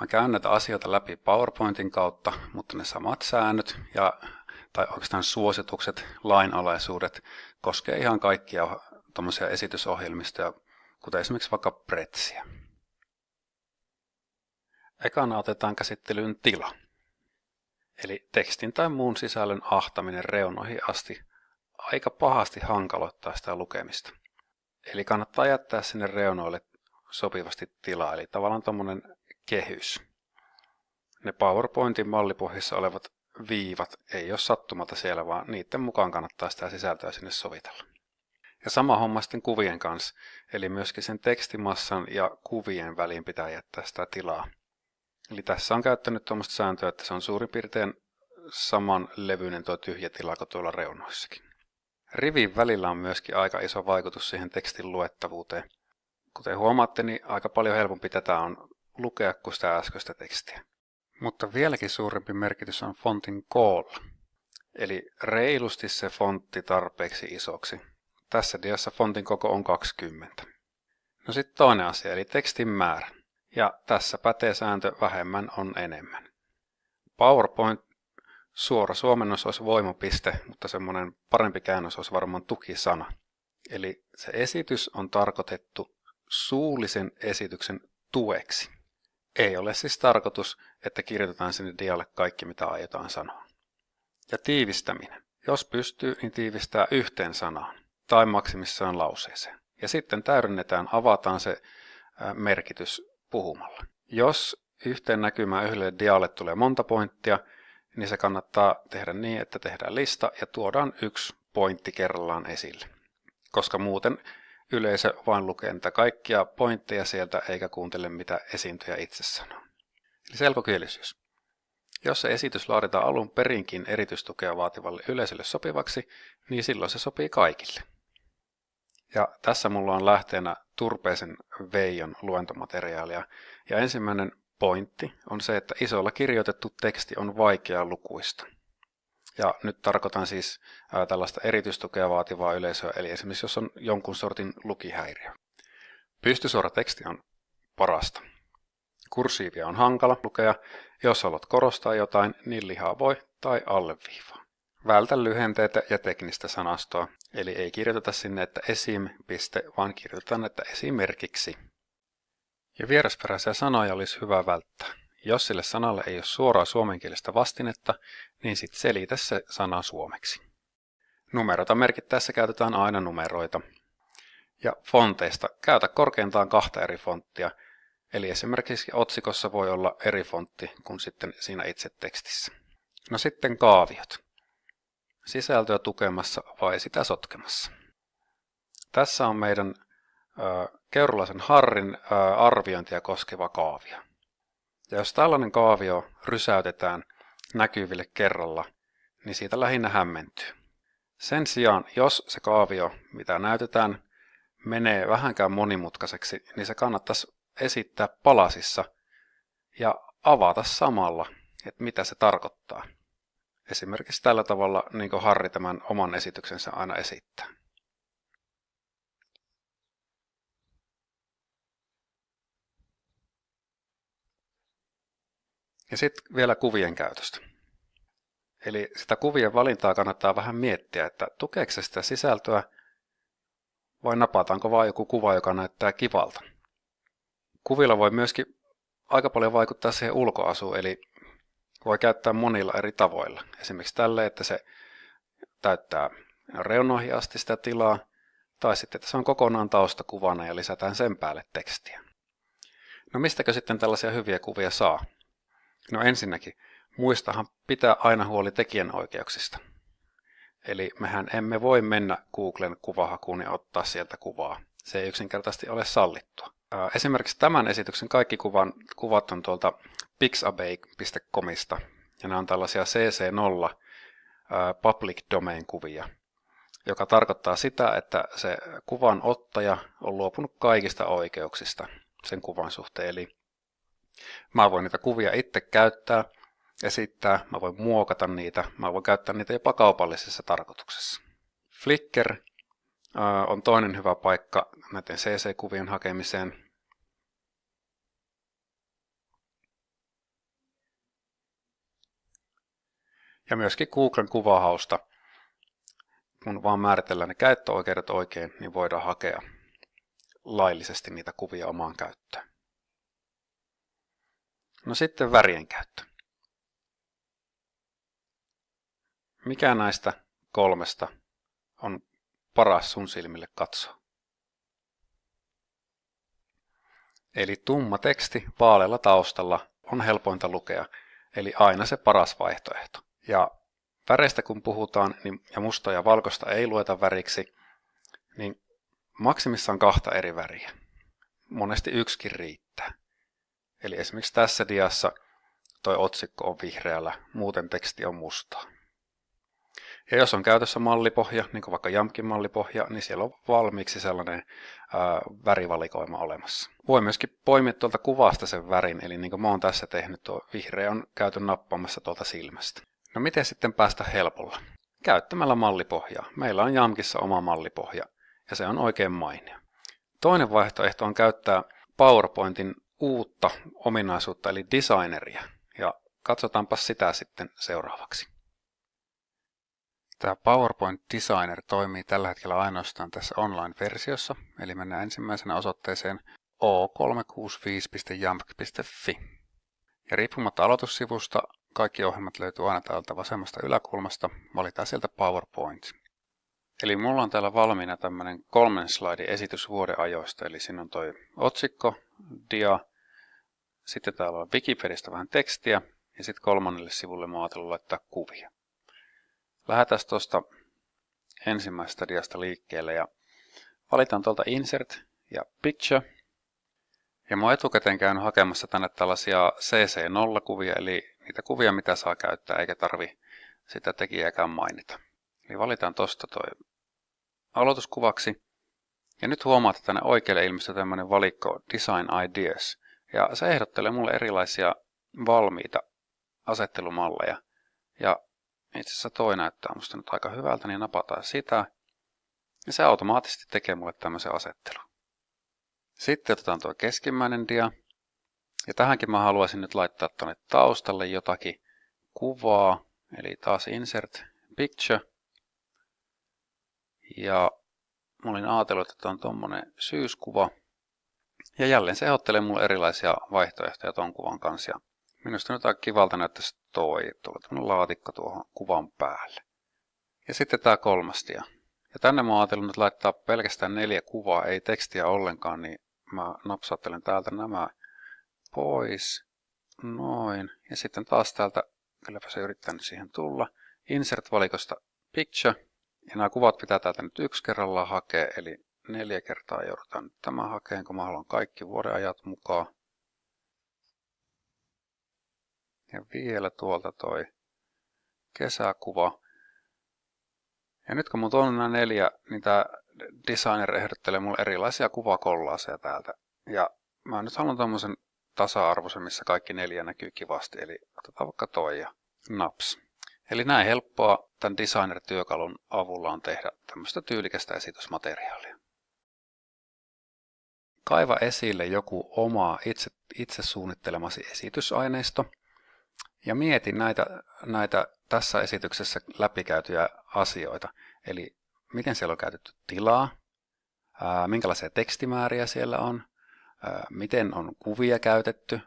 Mä käyn näitä asioita läpi PowerPointin kautta, mutta ne samat säännöt ja, tai oikeastaan suositukset, lainalaisuudet koskee ihan kaikkia tuommoisia esitysohjelmistoja, kuten esimerkiksi vaikka Pretsiä. Ekana otetaan käsittelyyn tila, eli tekstin tai muun sisällön ahtaminen reunoihin asti aika pahasti hankaloittaa sitä lukemista. Eli kannattaa jättää sinne reunoille sopivasti tilaa, eli tavallaan tuommoinen kehys. Ne PowerPointin mallipohjissa olevat viivat ei ole sattumata siellä, vaan niiden mukaan kannattaa sitä sisältöä sinne sovitella. Ja sama homma sitten kuvien kanssa, eli myöskin sen tekstimassan ja kuvien väliin pitää jättää sitä tilaa. Eli tässä on käyttänyt tuommoista sääntöä, että se on suurin piirtein saman levyinen tuo tyhjä tila kuin tuolla reunoissakin. Rivin välillä on myöskin aika iso vaikutus siihen tekstin luettavuuteen. Kuten huomaatte, niin aika paljon helpompi tätä on lukea kuin sitä äskeistä tekstiä. Mutta vieläkin suurempi merkitys on fontin koolla. Eli reilusti se fontti tarpeeksi isoksi. Tässä diassa fontin koko on 20. No sitten toinen asia, eli tekstin määrä. Ja tässä pätee sääntö vähemmän on enemmän. PowerPoint suora suomennos olisi voimapiste, mutta semmoinen parempi käännös olisi varmaan tukisana. Eli se esitys on tarkoitettu suullisen esityksen tueksi. Ei ole siis tarkoitus, että kirjoitetaan sinne dialle kaikki, mitä aiotaan sanoa. Ja tiivistäminen. Jos pystyy, niin tiivistää yhteen sanaan tai maksimissaan lauseeseen. Ja sitten täydennetään, avataan se merkitys puhumalla. Jos yhteen näkymään yhdelle dialle tulee monta pointtia, niin se kannattaa tehdä niin, että tehdään lista ja tuodaan yksi pointti kerrallaan esille. Koska muuten yleisö vain lukee niitä kaikkia pointteja sieltä eikä kuuntele mitä esiintyjä itse sanoo. Eli selkokielisyys. Jos se esitys laaditaan alun perinkin erityistukea vaativalle yleisölle sopivaksi, niin silloin se sopii kaikille. Ja tässä mulla on lähteenä Turpeisen Veijon luentomateriaalia. Ja ensimmäinen pointti on se, että isolla kirjoitettu teksti on vaikea lukuista. Ja nyt tarkoitan siis tällaista erityistukea vaativaa yleisöä, eli esimerkiksi jos on jonkun sortin lukihäiriö. Pystysuora teksti on parasta. Kursiivia on hankala lukea, jos haluat korostaa jotain, niin lihaa voi tai alleviivaa. Vältä lyhenteitä ja teknistä sanastoa, eli ei kirjoiteta sinne, että esim. piste, vaan kirjoitetaan, että esimerkiksi. Ja vierasperäisiä sanoja olisi hyvä välttää. Jos sille sanalle ei ole suoraa suomenkielistä vastinetta, niin sitten selitä se sana suomeksi. Numerota merkittäessä käytetään aina numeroita. Ja fonteista käytä korkeintaan kahta eri fonttia, eli esimerkiksi otsikossa voi olla eri fontti kuin sitten siinä itse tekstissä. No sitten kaaviot. Sisältöä tukemassa vai sitä sotkemassa. Tässä on meidän Keurulaisen Harrin arviointia koskeva kaavio. Ja jos tällainen kaavio rysäytetään näkyville kerralla, niin siitä lähinnä hämmentyy. Sen sijaan, jos se kaavio, mitä näytetään, menee vähänkään monimutkaiseksi, niin se kannattaisi esittää palasissa ja avata samalla, että mitä se tarkoittaa. Esimerkiksi tällä tavalla, niin kuin Harri tämän oman esityksensä aina esittää. Ja sitten vielä kuvien käytöstä. Eli sitä kuvien valintaa kannattaa vähän miettiä, että tukeeko se sitä sisältöä vai napataanko vain joku kuva, joka näyttää kivalta. Kuvilla voi myöskin aika paljon vaikuttaa siihen ulkoasuun, eli voi käyttää monilla eri tavoilla. Esimerkiksi tälle, että se täyttää reunoihin asti sitä tilaa, tai sitten, että se on kokonaan taustakuvana ja lisätään sen päälle tekstiä. No mistäkö sitten tällaisia hyviä kuvia saa? No ensinnäkin, muistahan pitää aina huoli tekijänoikeuksista. Eli mehän emme voi mennä Googlen kuvahakuun ja ottaa sieltä kuvaa. Se ei yksinkertaisesti ole sallittua. Esimerkiksi tämän esityksen kaikki kuvan, kuvat on tuolta pixabay.comista. Ja nämä on tällaisia CC0 public domain kuvia, joka tarkoittaa sitä, että se kuvan ottaja on luopunut kaikista oikeuksista sen kuvan suhteen. Eli Mä voin niitä kuvia itse käyttää, esittää, mä voin muokata niitä, mä voin käyttää niitä jopa kaupallisessa tarkoituksessa. Flickr on toinen hyvä paikka näiden CC-kuvien hakemiseen. Ja myöskin Googlen kuvahausta, kun vaan määritellään ne käyttöoikeudet oikein, niin voidaan hakea laillisesti niitä kuvia omaan käyttöön. No sitten värien käyttö. Mikä näistä kolmesta on paras sun silmille katsoa? Eli tumma teksti vaalealla taustalla on helpointa lukea, eli aina se paras vaihtoehto. Ja väreistä kun puhutaan, niin, ja musta ja valkoista ei lueta väriksi, niin maksimissaan kahta eri väriä. Monesti yksikin riittää. Eli esimerkiksi tässä diassa toi otsikko on vihreällä, muuten teksti on mustaa. Ja jos on käytössä mallipohja, niin kuin vaikka Jamkin mallipohja, niin siellä on valmiiksi sellainen ää, värivalikoima olemassa. Voi myöskin poimia tuolta kuvasta sen värin, eli niin kuin mä oon tässä tehnyt, tuo vihreä on käyty nappaamassa tuolta silmästä. No miten sitten päästä helpolla? Käyttämällä mallipohjaa. Meillä on Jamkissa oma mallipohja, ja se on oikein mainio. Toinen vaihtoehto on käyttää PowerPointin uutta ominaisuutta, eli designeria, ja katsotaanpa sitä sitten seuraavaksi. Tämä PowerPoint Designer toimii tällä hetkellä ainoastaan tässä online-versiossa, eli mennään ensimmäisenä osoitteeseen o365.jamk.fi. Ja riippumatta aloitussivusta, kaikki ohjelmat löytyy aina täältä vasemmasta yläkulmasta, valitaan sieltä PowerPoint. Eli mulla on täällä valmiina tämmöinen kolmen slaidin esitys vuodeajoista, eli siinä on toi otsikko, dia, sitten täällä on Wikipedistä vähän tekstiä, ja sitten kolmannelle sivulle mä laittaa kuvia. Lähdetään tuosta ensimmäisestä diasta liikkeelle ja valitaan tuolta Insert ja Picture. Ja mä oon etukäteen käynyt hakemassa tänne tällaisia CC0-kuvia, eli niitä kuvia, mitä saa käyttää, eikä tarvi sitä tekijääkään mainita. Eli valitaan tuosta toi aloituskuvaksi. Ja nyt huomaat, että tänne oikealle ilmestyy tämmöinen valikko Design Ideas. Ja se ehdottelee mulle erilaisia valmiita asettelumalleja. Ja itse asiassa toi näyttää musta nyt aika hyvältä, niin napataan sitä. Ja se automaattisesti tekee mulle tämmöisen asettelun. Sitten otetaan tuo keskimmäinen dia. Ja tähänkin mä haluaisin nyt laittaa tuonne taustalle jotakin kuvaa. Eli taas insert picture. Ja mä olin ajatellut, että on tuommoinen syyskuva. Ja jälleen se ehdottelee mulle erilaisia vaihtoehtoja tuon kuvan kanssa. Ja minusta nyt aika kivalta näyttäisi toi, tuolla laatikko tuohon kuvan päälle. Ja sitten tämä kolmas dia. Ja tänne mä ajattelin nyt laittaa pelkästään neljä kuvaa, ei tekstiä ollenkaan, niin mä napsauttelen täältä nämä pois. Noin. Ja sitten taas täältä, kylläpä se yrittää nyt siihen tulla, Insert-valikosta Picture. Ja nämä kuvat pitää täältä nyt yksi kerrallaan hakea, eli neljä kertaa joudutaan nyt tämä hakeen, kun mä haluan kaikki vuodenajat mukaan. Ja vielä tuolta toi kesäkuva. Ja nyt kun mun on nämä neljä, niin tämä designer ehdottelee mulle erilaisia kuvakollaaseja täältä. Ja mä nyt haluan tämmöisen tasa-arvoisen, missä kaikki neljä näkyy kivasti. Eli otetaan vaikka toi ja naps. Eli näin helppoa tämän designer-työkalun avulla on tehdä tämmöistä tyylikästä esitysmateriaalia. Kaiva esille joku oma itse, itse suunnittelemasi esitysaineisto ja mieti näitä, näitä tässä esityksessä läpikäytyjä asioita. Eli miten siellä on käytetty tilaa, minkälaisia tekstimääriä siellä on, miten on kuvia käytetty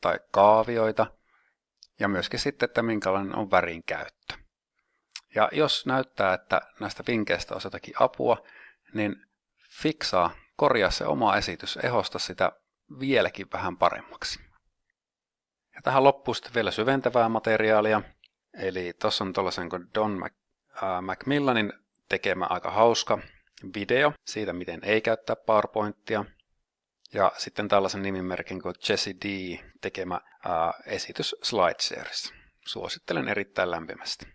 tai kaavioita ja myöskin sitten, että minkälainen on värin käyttö. Ja jos näyttää, että näistä vinkkeistä on jotakin apua, niin fiksaa, korjaa se oma esitys, ehosta sitä vieläkin vähän paremmaksi. Ja tähän loppuu sitten vielä syventävää materiaalia. Eli tuossa on tuollaisen kuin Don Mac, äh, Macmillanin tekemä aika hauska video siitä, miten ei käyttää PowerPointia. Ja sitten tällaisen nimimerkin kuin Jesse D tekemä ää, esitys SlideShares. Suosittelen erittäin lämpimästi.